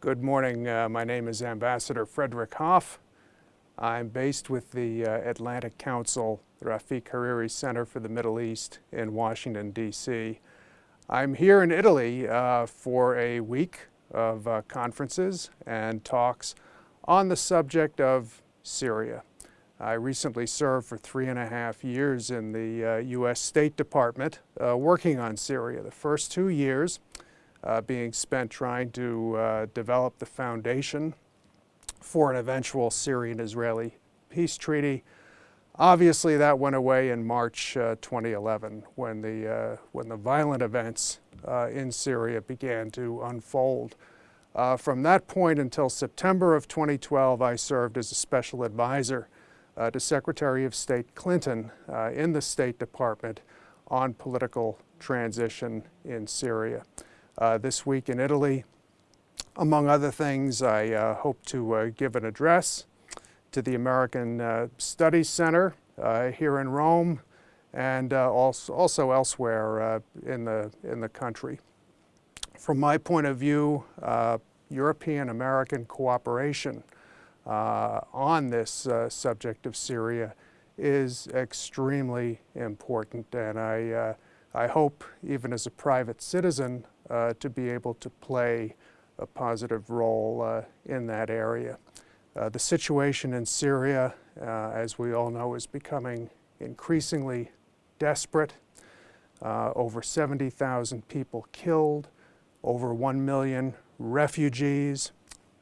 Good morning. Uh, my name is Ambassador Frederick Hoff. I'm based with the uh, Atlantic Council the Rafiq Hariri Center for the Middle East in Washington, D.C. I'm here in Italy uh, for a week of uh, conferences and talks on the subject of Syria. I recently served for three and a half years in the U.S. Uh, State Department uh, working on Syria. The first two years uh, being spent trying to uh, develop the foundation for an eventual Syrian-Israeli peace treaty. Obviously, that went away in March uh, 2011 when the, uh, when the violent events uh, in Syria began to unfold. Uh, from that point until September of 2012, I served as a special advisor to Secretary of State Clinton in the State Department on political transition in Syria uh, this week in Italy. Among other things, I uh, hope to uh, give an address to the American uh, Studies Center uh, here in Rome and uh, also, also elsewhere in, the, in the country. From my point of view, European-American cooperation on this subject of Syria is extremely important and I, I hope even as a private citizen uh, to be able to play a positive role uh, in that area. Uh, the situation in Syria, uh, as we all know, is becoming increasingly desperate. Uh, over 70,000 people killed, over 1 million refugees,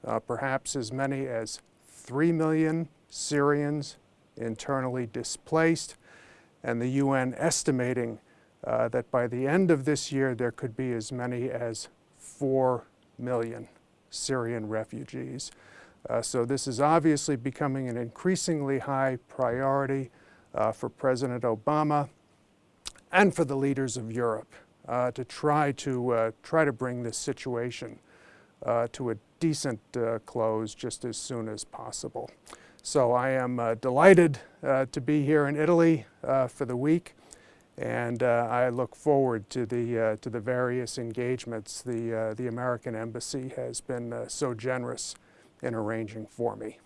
uh, perhaps as many as 3 million Syrians internally displaced, and the UN estimating uh, that by the end of this year there could be as many as 4 million Syrian refugees. Uh, so this is obviously becoming an increasingly high priority uh, for President Obama and for the leaders of Europe uh, to try to uh, try to bring this situation to a decent close just as soon as possible. So I am delighted to be here in Italy for the week. And uh, I look forward to the, uh, to the various engagements the, uh, the American Embassy has been uh, so generous in arranging for me.